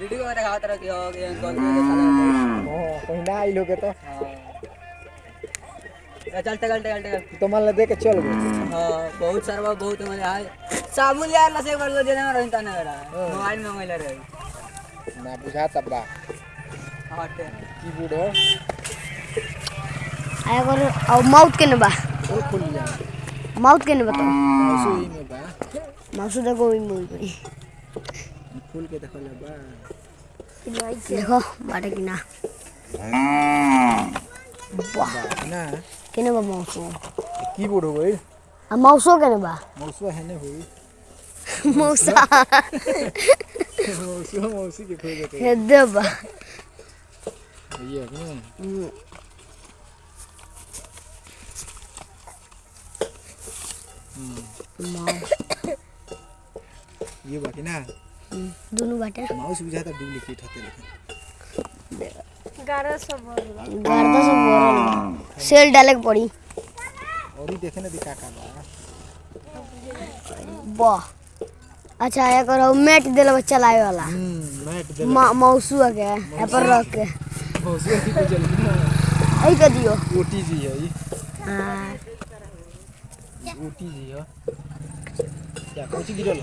Video में दिखाता रहा कि हो गया कॉल हाँ कहीं ना आई लोगे तो ए, चलते चलते चलते तो मान ले दे के चल हाँ बहुत सारा बहुत मज़ा आए साबुन यार लसे कर दो देना रही ता ना मोबाइल में मंगले रहे ना बुझाता बा हटे कीबोर्ड हो आया कर अब माउथ के बा ओ खुल लिया माउथ के बताओ माउसो ही में बा माउथ देखो मूवी करी खुल के देखो ले बा देखो बाटे कि ना वाह ना केने बा माउस कीबोर्ड हो गई आ माउसो केने बा माउसो है ने हुई मौसा माउसो माउसी के खोल देते हे दे बा ये है माउस ये बाकी ना दोनों बाटे माउस बुझाता डुप्लीकेट होते लेकिन। गर्दा सब बोरल बा सेल डाले के पड़ी और ही देखे ना दिखा का बा वाह। अच्छा आया करो मैट देला बच्चा लाए वाला। हम्म मैट दे मा, माउसू आ गया यहाँ पर रख के। माउसो ही को चल ना। आई कर दियो। ओटीजी है ये। हाँ। ओटीजी है। क्या सी गिरल